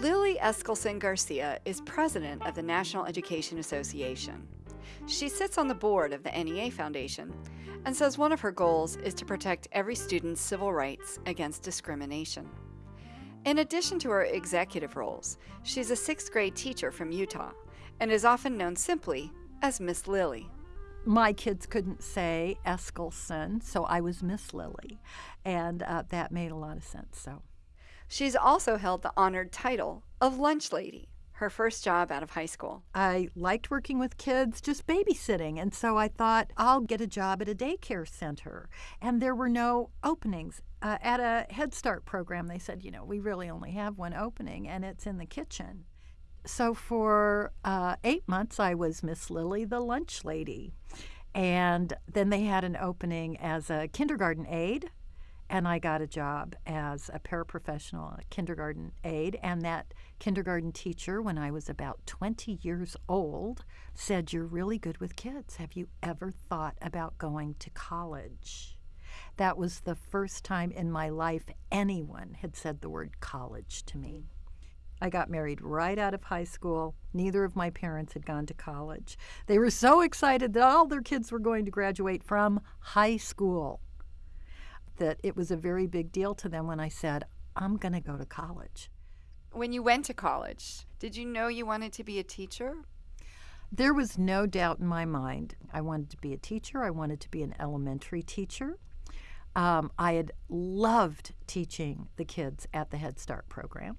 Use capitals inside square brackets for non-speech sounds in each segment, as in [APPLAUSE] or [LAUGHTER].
Lily Eskelsen Garcia is president of the National Education Association. She sits on the board of the NEA Foundation and says one of her goals is to protect every student's civil rights against discrimination. In addition to her executive roles, she's a sixth grade teacher from Utah and is often known simply as Miss Lily. My kids couldn't say Eskelsen, so I was Miss Lily, and uh, that made a lot of sense. So, she's also held the honored title of Lunch Lady, her first job out of high school. I liked working with kids, just babysitting, and so I thought I'll get a job at a daycare center. And there were no openings. Uh, at a Head Start program, they said, you know, we really only have one opening, and it's in the kitchen. So for uh, eight months, I was Miss Lily, the lunch lady. And then they had an opening as a kindergarten aide and I got a job as a paraprofessional a kindergarten aide. And that kindergarten teacher, when I was about 20 years old, said, You're really good with kids. Have you ever thought about going to college? That was the first time in my life anyone had said the word college to me. I got married right out of high school. Neither of my parents had gone to college. They were so excited that all their kids were going to graduate from high school that it was a very big deal to them when I said, I'm going to go to college. When you went to college, did you know you wanted to be a teacher? There was no doubt in my mind. I wanted to be a teacher, I wanted to be an elementary teacher. Um, I had loved teaching the kids at the Head Start program.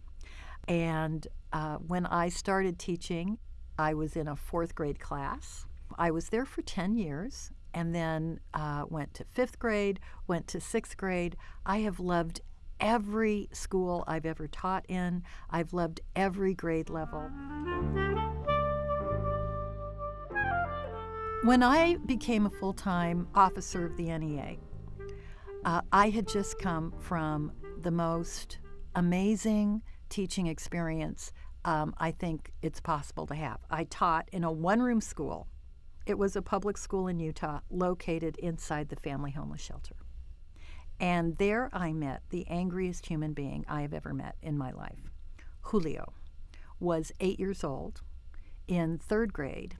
And uh, when I started teaching, I was in a fourth grade class. I was there for 10 years and then uh, went to fifth grade, went to sixth grade. I have loved every school I've ever taught in, I've loved every grade level. When I became a full time officer of the NEA, uh, I had just come from the most amazing teaching experience um, I think it's possible to have. I taught in a one room school it was a public school in Utah located inside the family homeless shelter. And there I met the angriest human being I have ever met in my life. Julio was eight years old in third grade,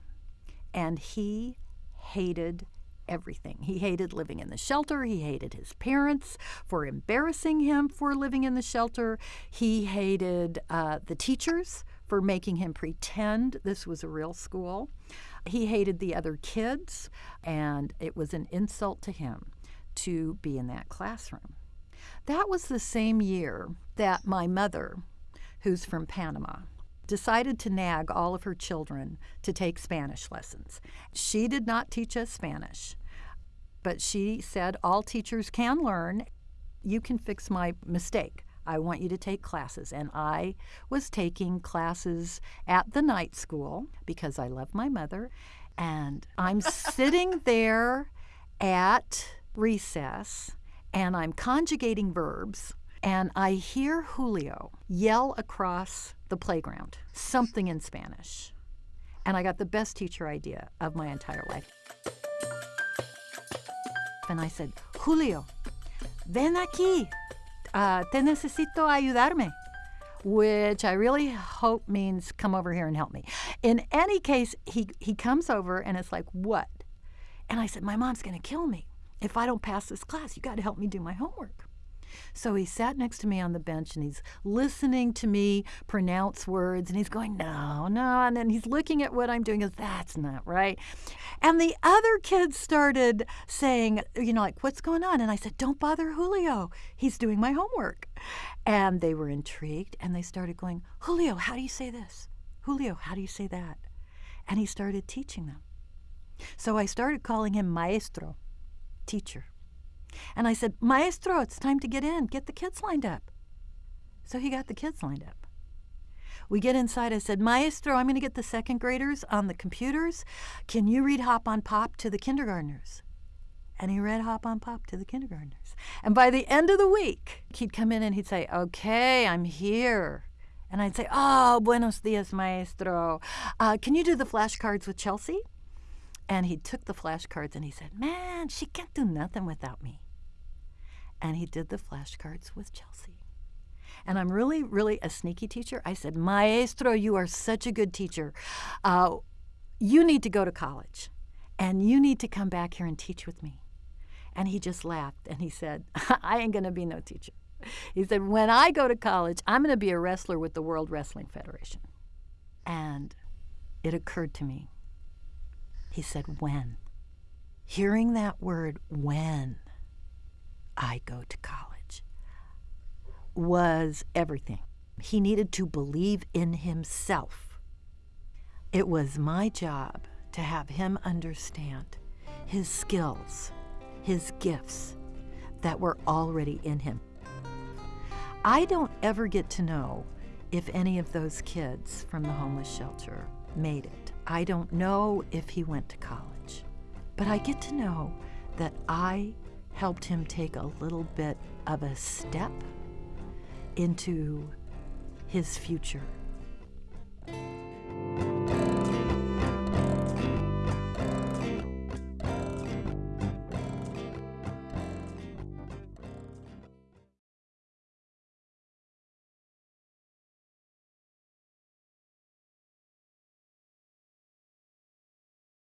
and he hated everything. He hated living in the shelter. He hated his parents for embarrassing him for living in the shelter. He hated uh, the teachers for making him pretend this was a real school. He hated the other kids, and it was an insult to him to be in that classroom. That was the same year that my mother, who's from Panama, decided to nag all of her children to take Spanish lessons. She did not teach us Spanish, but she said all teachers can learn. You can fix my mistake. I want you to take classes. And I was taking classes at the night school because I love my mother. And I'm sitting [LAUGHS] there at recess and I'm conjugating verbs. And I hear Julio yell across the playground something in Spanish. And I got the best teacher idea of my entire life. And I said, Julio, ven aquí uh, te necesito ayudarme, which I really hope means come over here and help me. In any case, he, he comes over and it's like, what? And I said, my mom's going to kill me if I don't pass this class. You got to help me do my homework. So he sat next to me on the bench and he's listening to me pronounce words and he's going, no, no. And then he's looking at what I'm doing. Goes, that's not right. And the other kids started saying, you know, like, what's going on? And I said, don't bother Julio. He's doing my homework. And they were intrigued and they started going, Julio, how do you say this? Julio, how do you say that? And he started teaching them. So I started calling him maestro, teacher. And I said, Maestro, it's time to get in. Get the kids lined up. So he got the kids lined up. We get inside. I said, Maestro, I'm going to get the second graders on the computers. Can you read Hop on Pop to the kindergartners? And he read Hop on Pop to the kindergartners. And by the end of the week, he'd come in and he'd say, Okay, I'm here. And I'd say, Oh, buenos dias, maestro. Uh, can you do the flashcards with Chelsea? And he took the flashcards and he said, Man, she can't do nothing without me. And he did the flashcards with Chelsea. And I'm really, really a sneaky teacher. I said, Maestro, you are such a good teacher. Uh, you need to go to college and you need to come back here and teach with me. And he just laughed and he said, [LAUGHS] I ain't going to be no teacher. He said, When I go to college, I'm going to be a wrestler with the World Wrestling Federation. And it occurred to me. He said, When? Hearing that word, when I go to college, was everything. He needed to believe in himself. It was my job to have him understand his skills, his gifts that were already in him. I don't ever get to know if any of those kids from the homeless shelter made it. I don't know if he went to college, but I get to know that I helped him take a little bit of a step into his future